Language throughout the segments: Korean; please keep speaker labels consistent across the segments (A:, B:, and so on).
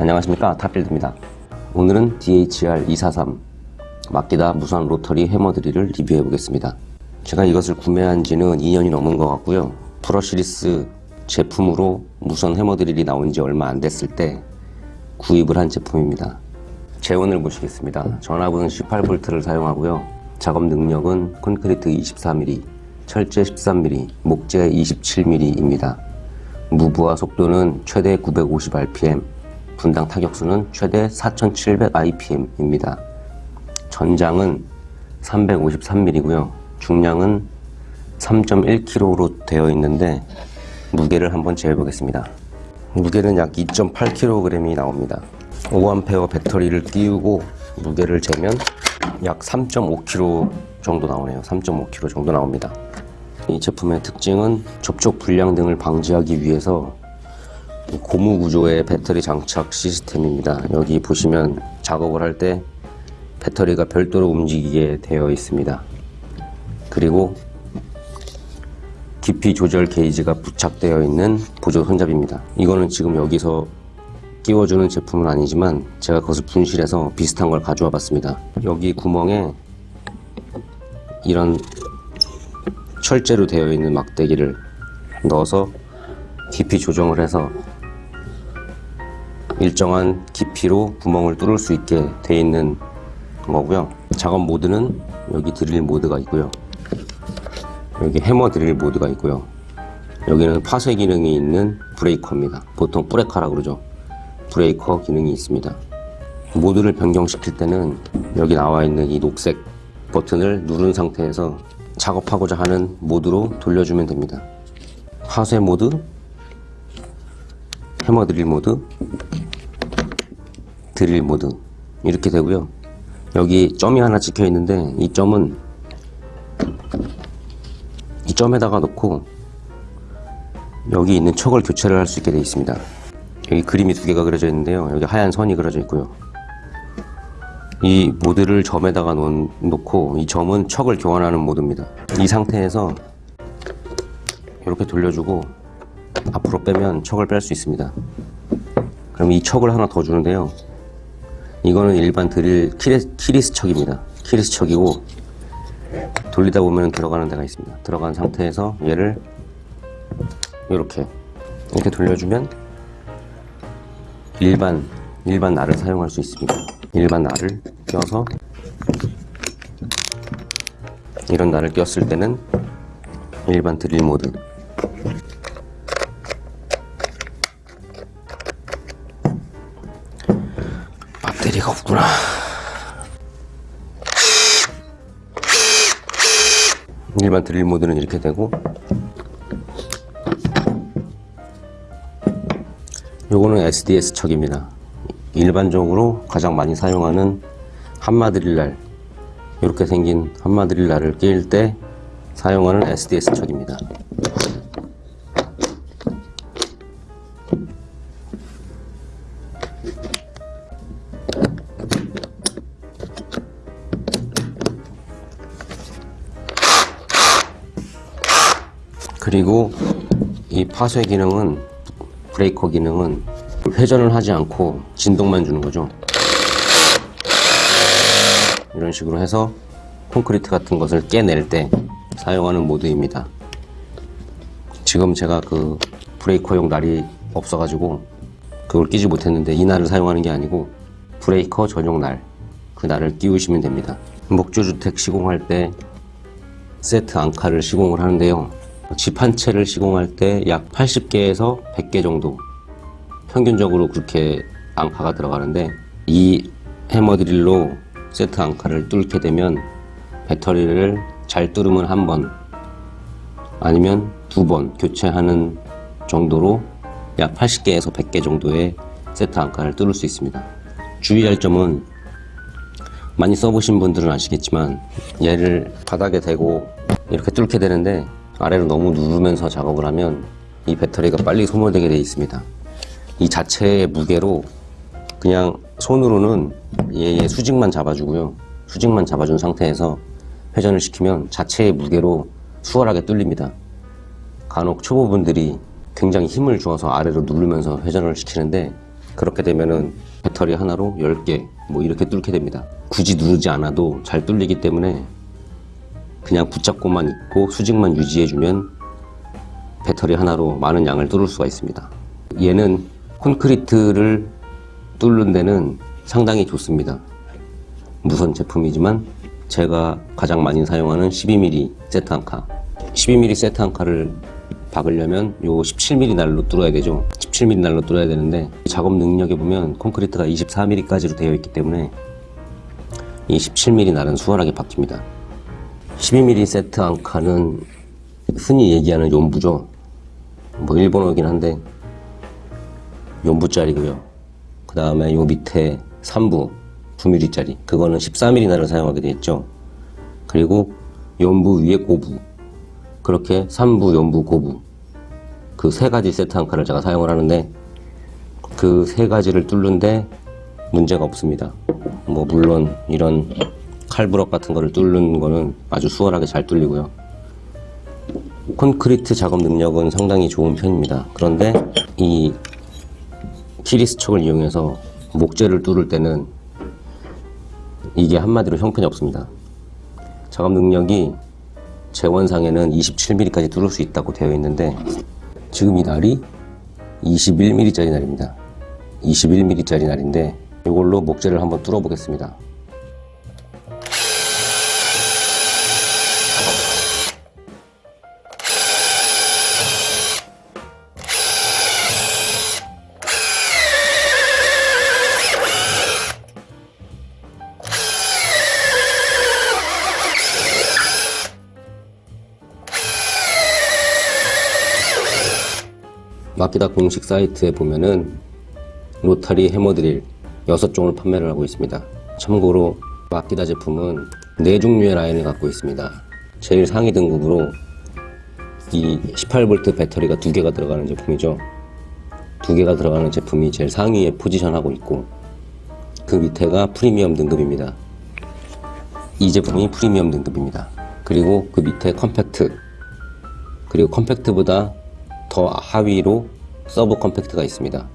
A: 안녕하십니까. 탑빌드입니다. 오늘은 DHR243 마키다 무선 로터리 해머드릴을 리뷰해 보겠습니다. 제가 이것을 구매한 지는 2년이 넘은 것 같고요. brushless 제품으로 무선 해머드릴이 나온 지 얼마 안 됐을 때 구입을 한 제품입니다. 제원을 보시겠습니다. 전압은 18V를 사용하고요. 작업 능력은 콘크리트 24mm 철제 13mm 목재 27mm입니다. 무브와 속도는 최대 950rpm, 분당 타격수는 최대 4700rpm입니다. 전장은 353mm고요. 중량은 3.1kg로 되어 있는데 무게를 한번 재해 보겠습니다. 무게는 약 2.8kg이 나옵니다. 5A 배터리를 끼우고 무게를 재면 약 3.5kg 정도 나오네요. 3.5kg 정도 나옵니다. 이 제품의 특징은 접촉 불량 등을 방지하기 위해서 고무 구조의 배터리 장착 시스템입니다. 여기 보시면 작업을 할 때 배터리가 별도로 움직이게 되어 있습니다. 그리고 깊이 조절 게이지가 부착되어 있는 보조 손잡이입니다. 이거는 지금 여기서 끼워주는 제품은 아니지만 제가 그것을 분실해서 비슷한 걸 가져와 봤습니다. 여기 구멍에 이런 철제로 되어 있는 막대기를 넣어서 깊이 조정을 해서 일정한 깊이로 구멍을 뚫을 수 있게 되어 있는 거고요. 작업 모드는 여기 드릴 모드가 있고요. 여기 해머 드릴 모드가 있고요. 여기는 파쇄 기능이 있는 브레이커입니다. 보통 브레카라 그러죠. 브레이커 기능이 있습니다. 모드를 변경시킬 때는 여기 나와 있는 이 녹색 버튼을 누른 상태에서 작업하고자 하는 모드로 돌려주면 됩니다. 파쇄 모드 해머 드릴 모드 드릴 모드 이렇게 되고요. 여기 점이 하나 찍혀 있는데 이 점은 이 점에다가 놓고 여기 있는 척을 교체를 할 수 있게 되어 있습니다. 여기 그림이 두 개가 그려져 있는데요. 여기 하얀 선이 그려져 있고요. 이 모드를 점에다가 놓고 이 점은 척을 교환하는 모드입니다. 이 상태에서 이렇게 돌려주고 앞으로 빼면 척을 뺄 수 있습니다. 그럼 이 척을 하나 더 주는데요 이거는 일반 드릴 keyless 척입니다. keyless 척이고 돌리다 보면 들어가는 데가 있습니다. 들어간 상태에서 얘를 이렇게 이렇게 돌려주면 일반 일반 날을 사용할 수 있습니다. 일반 날을 껴서 이런 날을 꼈을 때는 일반 드릴 모드 없구나. 일반 드릴 모드는 이렇게 되고 요거는 SDS 척입니다. 일반적으로 가장 많이 사용하는 한마 드릴날 이렇게 생긴 한마 드릴날을 끼울 때 사용하는 SDS 척입니다 그리고 이 파쇄 기능은 브레이커 기능은 회전을 하지 않고 진동만 주는 거죠. 이런 식으로 해서 콘크리트 같은 것을 깨낼 때 사용하는 모드입니다. 지금 제가 그 브레이커용 날이 없어 가지고 그걸 끼지 못했는데 이 날을 사용하는 게 아니고 브레이커 전용 날 그 날을 끼우시면 됩니다. 목조주택 시공할 때 세트 앙카를 시공을 하는데요 집 한 채를 시공할 때 약 80개에서 100개 정도 평균적으로 그렇게 앙카가 들어가는데 이 해머드릴로 세트 앙카를 뚫게 되면 배터리를 잘 뚫으면 한 번 아니면 두 번 교체하는 정도로 약 80개에서 100개 정도의 세트 앙카를 뚫을 수 있습니다. 주의할 점은 많이 써보신 분들은 아시겠지만 얘를 바닥에 대고 이렇게 뚫게 되는데 아래로 너무 누르면서 작업을 하면 이 배터리가 빨리 소모되게 되어 있습니다. 이 자체의 무게로 그냥 손으로는 얘의 수직만 잡아주고요. 수직만 잡아준 상태에서 회전을 시키면 자체의 무게로 수월하게 뚫립니다. 간혹 초보분들이 굉장히 힘을 주어서 아래로 누르면서 회전을 시키는데 그렇게 되면은 배터리 하나로 10개 뭐 이렇게 뚫게 됩니다. 굳이 누르지 않아도 잘 뚫리기 때문에 그냥 붙잡고만 있고 수직만 유지해주면 배터리 하나로 많은 양을 뚫을 수가 있습니다. 얘는 콘크리트를 뚫는 데는 상당히 좋습니다. 무선 제품이지만 제가 가장 많이 사용하는 12mm 세트 한 카. 12mm 세트 한 카를 박으려면 요 17mm 날로 뚫어야 되죠. 17mm 날로 뚫어야 되는데 작업 능력에 보면 콘크리트가 24mm까지로 되어 있기 때문에 이 17mm 날은 수월하게 박힙니다. 12mm 세트 한 칸은 흔히 얘기하는 연부죠. 뭐 일본어긴 한데 연부짜리고요. 그 다음에 요 밑에 3부 9mm짜리 그거는 14mm 날을 사용하게 되어 있죠. 그리고 연부 위에 고부 그렇게 3부, 연부, 고부 그 세 가지 세트 한 칸을 제가 사용을 하는데 그 세 가지를 뚫는데 문제가 없습니다. 뭐 물론 이런 칼부럭 같은 거를 뚫는 거는 아주 수월하게 잘 뚫리고요. 콘크리트 작업 능력은 상당히 좋은 편입니다. 그런데 이 키리스 척을 이용해서 목재를 뚫을 때는 이게 한마디로 형편이 없습니다. 작업 능력이 재원상에는 27mm까지 뚫을 수 있다고 되어 있는데 지금 이 날이 21mm짜리 날입니다. 21mm짜리 날인데 이걸로 목재를 한번 뚫어 보겠습니다. 마키다 공식 사이트에 보면은 로타리 해머드릴 6종을 판매를 하고 있습니다. 참고로 마키다 제품은 4종류의 라인을 갖고 있습니다. 제일 상위 등급으로 이 18V 배터리가 두 개가 들어가는 제품이죠. 두 개가 들어가는 제품이 제일 상위에 포지션하고 있고 그 밑에가 프리미엄 등급입니다. 이 제품이 프리미엄 등급입니다. 그리고 그 밑에 컴팩트 그리고 컴팩트보다 더 하위로 서브 컴팩트가 있습니다.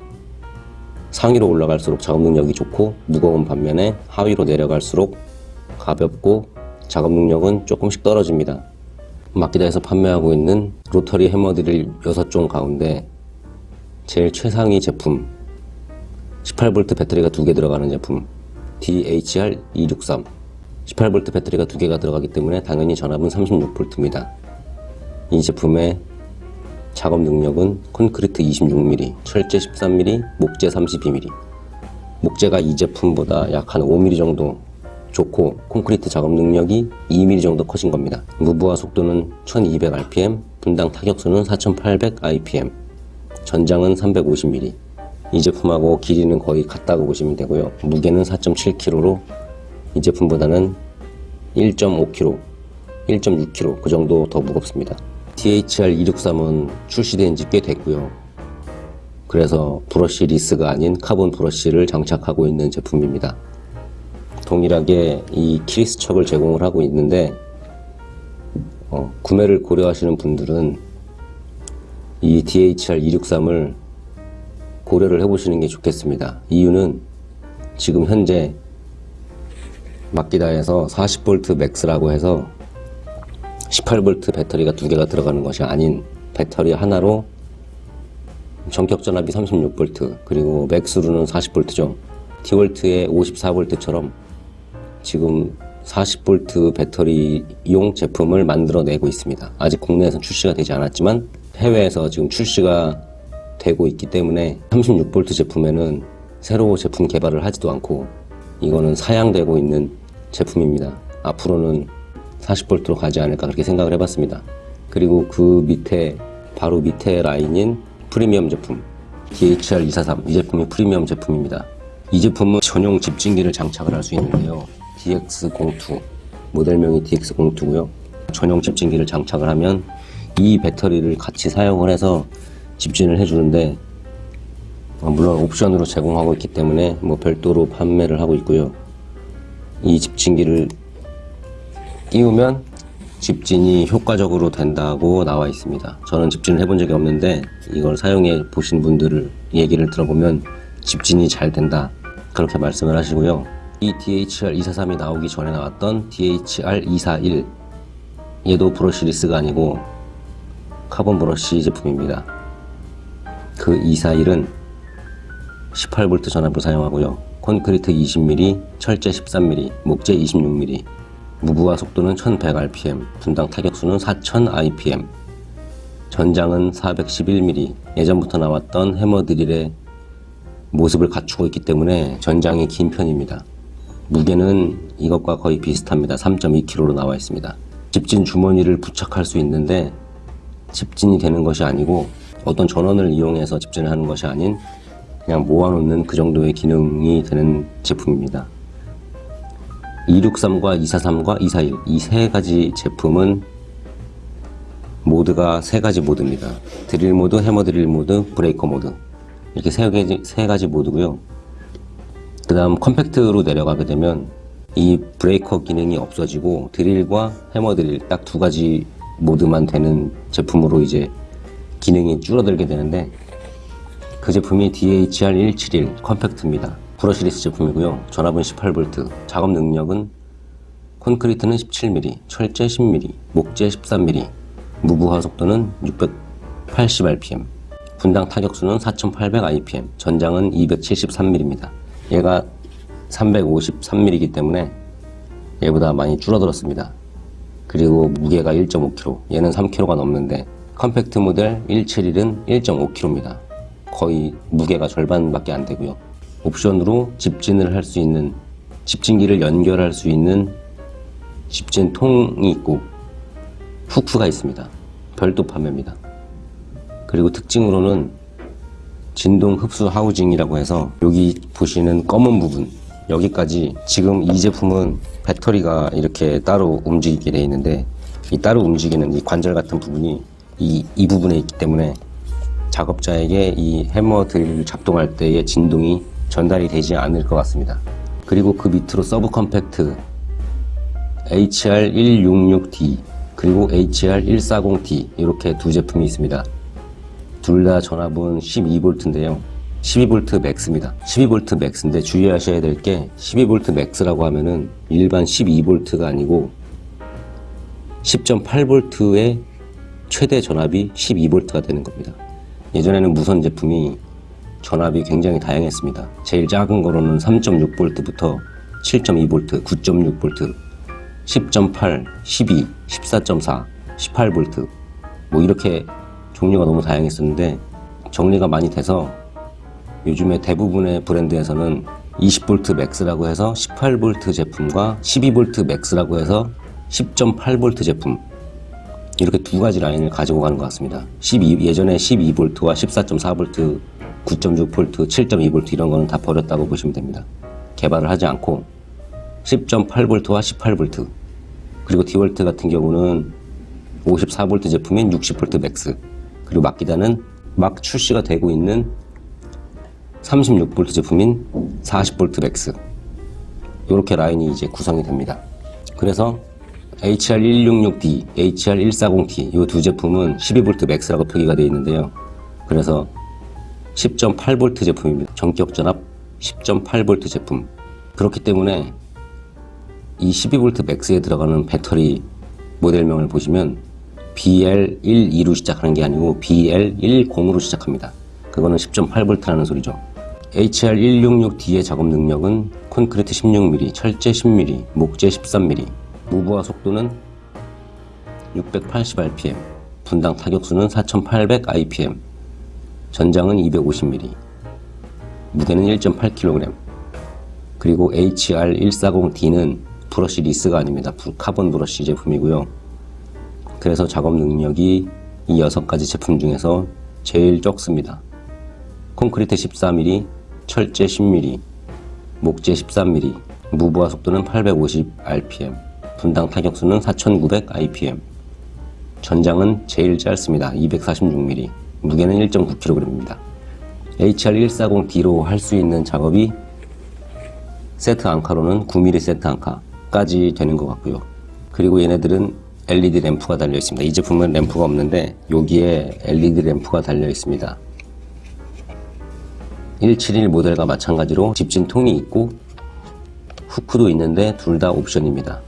A: 상위로 올라갈수록 작업 능력이 좋고 무거운 반면에 하위로 내려갈수록 가볍고 작업 능력은 조금씩 떨어집니다. 마키다에서 판매하고 있는 로터리 해머드릴 6종 가운데 제일 최상위 제품 18V 배터리가 두개 들어가는 제품 DHR263 18V 배터리가 두 개가 들어가기 때문에 당연히 전압은 36V입니다. 이 제품의 작업 능력은 콘크리트 26mm, 철제 13mm, 목재 32mm. 목재가 이 제품보다 약 한 5mm 정도 좋고 콘크리트 작업 능력이 2mm 정도 커진 겁니다. 무브화 속도는 1200rpm, 분당 타격수는 4800 rpm, 전장은 350mm. 이 제품하고 길이는 거의 같다고 보시면 되고요. 무게는 4.7kg로 이 제품보다는 1.5kg, 1.6kg 그 정도 더 무겁습니다. DHR263은 출시된 지 꽤 됐고요. 그래서 brushless가 아닌 카본 브러쉬를 장착하고 있는 제품입니다. 동일하게 이 keyless 척을 제공을 하고 있는데 어, 구매를 고려하시는 분들은 이 DHR263을 고려를 해보시는 게 좋겠습니다. 이유는 지금 현재 마키다에서 40V 맥스라고 해서 18V 배터리가 두 개가 들어가는 것이 아닌 배터리 하나로 전격 전압이 36V 그리고 맥스로는 40V죠. 디월트의 54V처럼 지금 40V 배터리용 제품을 만들어내고 있습니다. 아직 국내에서 출시가 되지 않았지만 해외에서 지금 출시가 되고 있기 때문에 36V 제품에는 새로 제품 개발을 하지도 않고 이거는 사양되고 있는 제품입니다. 앞으로는 40V로 가지 않을까 그렇게 생각을 해봤습니다. 그리고 그 밑에 바로 밑에 라인인 프리미엄 제품 DHR243 이 제품이 프리미엄 제품입니다. 이 제품은 전용 집진기를 장착을 할 수 있는데요. DX02 모델명이 DX02고요. 전용 집진기를 장착을 하면 이 배터리를 같이 사용을 해서 집진을 해주는데 어, 물론 옵션으로 제공하고 있기 때문에 뭐 별도로 판매를 하고 있고요. 이 집진기를 끼우면 집진이 효과적으로 된다고 나와 있습니다. 저는 집진을 해본 적이 없는데 이걸 사용해 보신 분들을 얘기를 들어보면 집진이 잘 된다 그렇게 말씀을 하시고요. 이 DHR243이 나오기 전에 나왔던 DHR241 얘도 brushless가 아니고 카본 브러쉬 제품입니다. 그 241은 18V 전압을 사용하고요. 콘크리트 20mm, 철제 13mm, 목재 26mm 무부하 속도는 1100rpm, 분당 타격수는 4000rpm 전장은 411mm 예전부터 나왔던 해머 드릴의 모습을 갖추고 있기 때문에 전장이 긴 편입니다. 무게는 이것과 거의 비슷합니다. 3.2kg로 나와 있습니다. 집진 주머니를 부착할 수 있는데 집진이 되는 것이 아니고 어떤 전원을 이용해서 집진을 하는 것이 아닌 그냥 모아놓는 그 정도의 기능이 되는 제품입니다. 263과 243과 241 이 세 가지 제품은 모드가 세 가지 모드입니다. 드릴 모드, 해머 드릴 모드, 브레이커 모드 이렇게 세 가지, 세 가지 모드고요. 그 다음 컴팩트로 내려가게 되면 이 브레이커 기능이 없어지고 드릴과 해머 드릴 딱 두 가지 모드만 되는 제품으로 이제 기능이 줄어들게 되는데 그 제품이 DHR171 컴팩트입니다. brushless 제품이고요. 전압은 18V, 작업 능력은 콘크리트는 17mm, 철제 10mm, 목재 13mm, 무브화 속도는 680rpm, 분당 타격수는 4800rpm, 전장은 273mm입니다. 얘가 353mm이기 때문에 얘보다 많이 줄어들었습니다. 그리고 무게가 1.5kg, 얘는 3kg가 넘는데 컴팩트 모델 171은 1.5kg입니다. 거의 무게가 절반밖에 안 되고요. 옵션으로 집진을 할 수 있는 집진기를 연결할 수 있는 집진통이 있고 후크가 있습니다. 별도 판매입니다. 그리고 특징으로는 진동 흡수 하우징이라고 해서 여기 보시는 검은 부분 여기까지 지금 이 제품은 배터리가 이렇게 따로 움직이게 되어 있는데 이 따로 움직이는 이 관절 같은 부분이 이, 이 부분에 있기 때문에 작업자에게 이 해머 드릴을 작동할 때의 진동이 전달이 되지 않을 것 같습니다. 그리고 그 밑으로 서브 컴팩트 HR166D 그리고 HR140D 이렇게 두 제품이 있습니다. 둘 다 전압은 12V인데요. 12V max입니다. 12V max인데 주의하셔야 될 게 12V max라고 하면은 일반 12V가 아니고 10.8V의 최대 전압이 12V가 되는 겁니다. 예전에는 무선 제품이 전압이 굉장히 다양했습니다. 제일 작은 거로는 3.6V부터 7.2V, 9.6V, 10.8, 12, 14.4, 18V 뭐 이렇게 종류가 너무 다양했었는데 정리가 많이 돼서 요즘에 대부분의 브랜드에서는 20V max라고 해서 18V 제품과 12V max라고 해서 10.8V 제품 이렇게 두 가지 라인을 가지고 가는 것 같습니다. 12, 예전에 12V와 14.4V, 9.6V, 7.2V 이런 거는 다 버렸다고 보시면 됩니다. 개발을 하지 않고 10.8V와 18V 그리고 디월트 같은 경우는 54V 제품인 60V Max 그리고 마키다는 막 출시가 되고 있는 36V 제품인 40V Max 이렇게 라인이 이제 구성이 됩니다. 그래서 HR166D, HR140D 이두 제품은 12V Max라고 표기가 되어 있는데요. 그래서 10.8V 제품입니다. 전격 전압 10.8V 제품. 그렇기 때문에 이 12V 맥스에 들어가는 배터리 모델명을 보시면 BL12로 시작하는 게 아니고 BL10으로 시작합니다. 그거는 10.8V라는 so리죠. HR166D의 작업 능력은 콘크리트 16mm, 철제 10mm, 목재 13mm, 무브화 속도는 680rpm, 분당 타격수는 4800rpm, 전장은 250mm, 무게는 1.8kg, 그리고 HR140D는 brushless가 아닙니다. 카본 브러쉬 제품이고요. 그래서 작업 능력이 이 6가지 제품 중에서 제일 적습니다. 콘크리트 14mm, 철제 10mm, 목재 13mm, 무브화 속도는 850rpm, 분당 타격수는 4900rpm, 전장은 제일 짧습니다. 246mm, 무게는 1.9kg입니다. HR140D로 할 수 있는 작업이 세트 앙카로는 9mm 세트 앙카까지 되는 것 같고요. 그리고 얘네들은 LED 램프가 달려 있습니다. 이 제품은 램프가 없는데 여기에 LED 램프가 달려 있습니다. 171 모델과 마찬가지로 집진 통이 있고 후크도 있는데 둘 다 옵션입니다.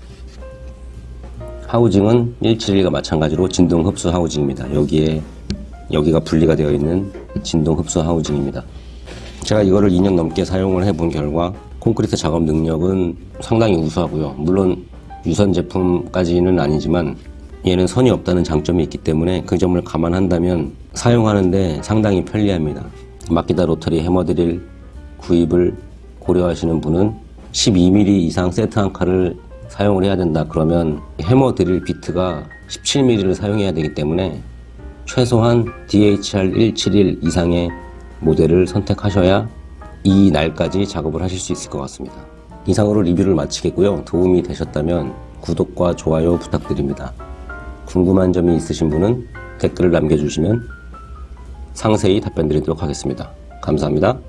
A: 하우징은 171과 마찬가지로 진동 흡수 하우징입니다. 여기에 여기가 분리가 되어 있는 진동 흡수 하우징입니다. 제가 이거를 2년 넘게 사용을 해본 결과 콘크리트 작업 능력은 상당히 우수하고요. 물론 유선 제품까지는 아니지만 얘는 선이 없다는 장점이 있기 때문에 그 점을 감안한다면 사용하는데 상당히 편리합니다. 마키다 로터리 해머드릴 구입을 고려하시는 분은 12mm 이상 세트 한 칸을 사용을 해야 된다 그러면 해머 드릴 비트가 17mm를 사용해야 되기 때문에 최소한 DHR171 이상의 모델을 선택하셔야 이 날까지 작업을 하실 수 있을 것 같습니다. 이상으로 리뷰를 마치겠고요. 도움이 되셨다면 구독과 좋아요 부탁드립니다. 궁금한 점이 있으신 분은 댓글을 남겨주시면 상세히 답변 드리도록 하겠습니다. 감사합니다.